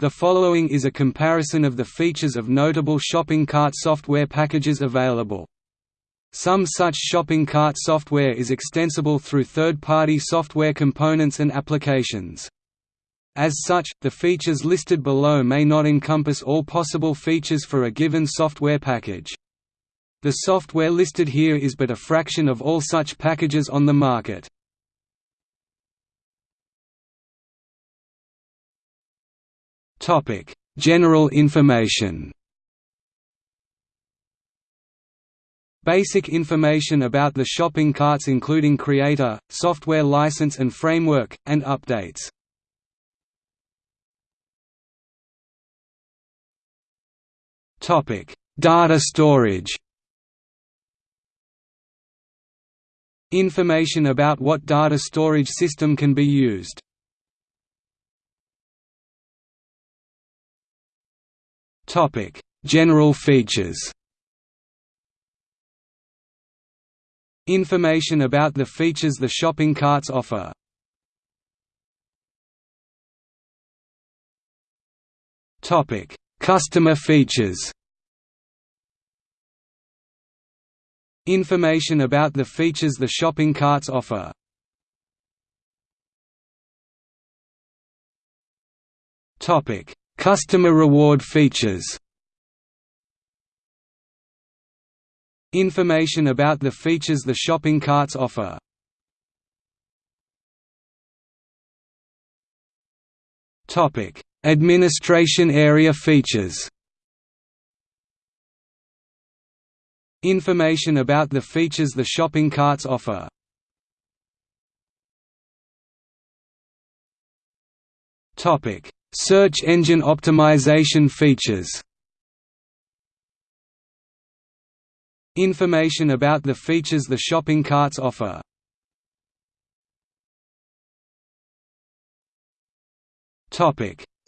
The following is a comparison of the features of notable shopping cart software packages available. Some such shopping cart software is extensible through third-party software components and applications. As such, the features listed below may not encompass all possible features for a given software package. The software listed here is but a fraction of all such packages on the market. Topic: General information. Basic information about the shopping carts including creator, software license and framework, and updates. Topic: Data storage. Information about what data storage system can be used. Topic: General features. Information about the features the shopping carts offer. Topic: Customer features. Information about the features the shopping carts offer. Topic: Customer reward features. Information about the features the shopping carts offer. Administration area features. Information about the features the shopping carts offer. Topic Search engine optimization features. Information about the features the shopping carts offer.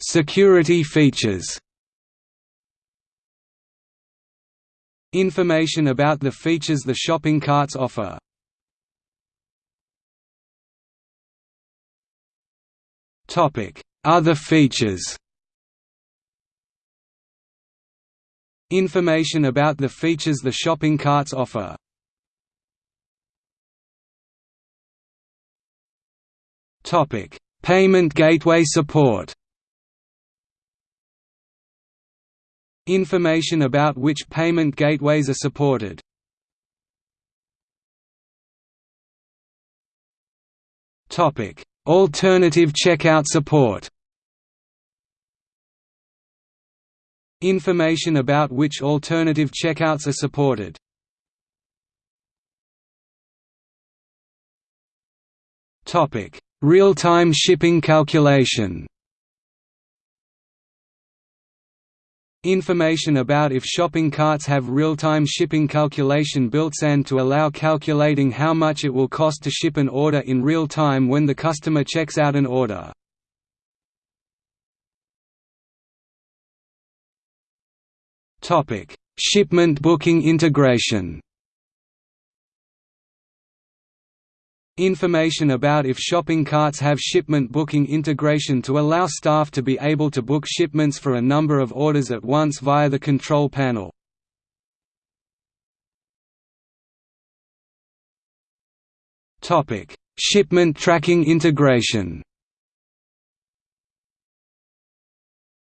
Security features. Information about the features the shopping carts offer. Topic other features. Information about the features the shopping carts offer. Payment gateway support. Information about which payment gateways are supported Alternative checkout support Information about which alternative checkouts are supported. Real-time shipping calculation. Information about if shopping carts have real-time shipping calculation built-in to allow calculating how much it will cost to ship an order in real time when the customer checks out an order. Topic: Shipment booking integration. Information about if shopping carts have shipment booking integration to allow staff to be able to book shipments for a number of orders at once via the control panel. Shipment tracking integration.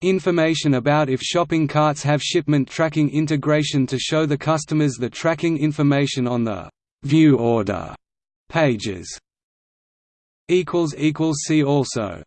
Information about if shopping carts have shipment tracking integration to show the customers the tracking information on the «View order» pages. equals equals See also